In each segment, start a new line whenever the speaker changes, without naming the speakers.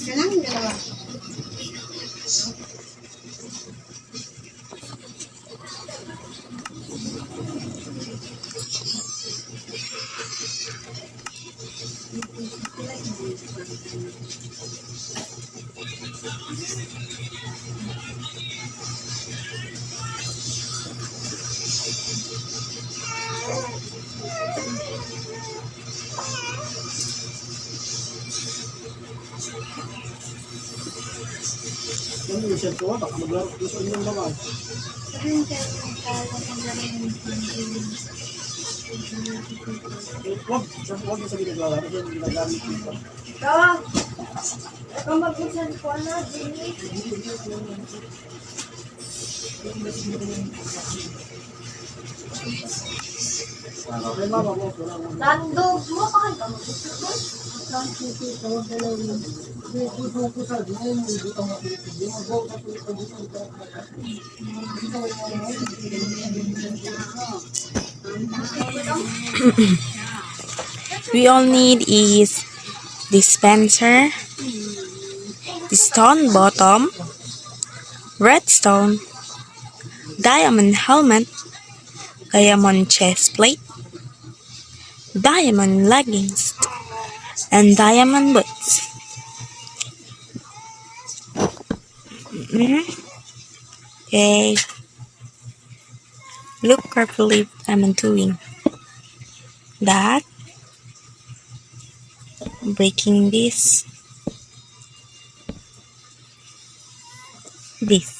Kailangan dalawa.
Thank you. Yan yung set ko, baka maglaro ko sa inyong laman.
Sabihin ka, Huwag, huwag yung
sabihin naglalaro. Kasi yung ginagamit ko
pa. Tawa! Ikaw magbusan ko na, Jimmy.
We all need is dispenser, stone button, redstone, diamond helmet, diamond chest plate, diamond leggings, and diamond boots. Mhm. Okay. Look carefully what I'm doing. That breaking this this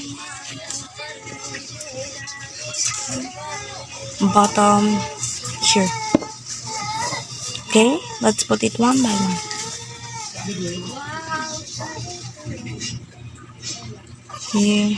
bottom sure okay let's put it one by one okay.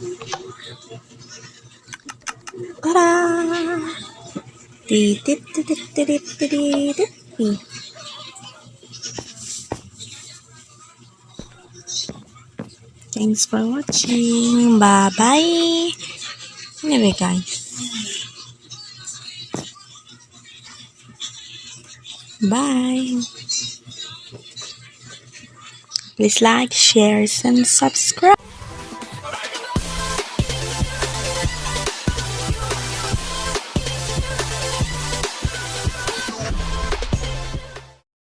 dee. Thanks for watching. Bye bye. Anyway, guys. Bye. Please like, share, and subscribe.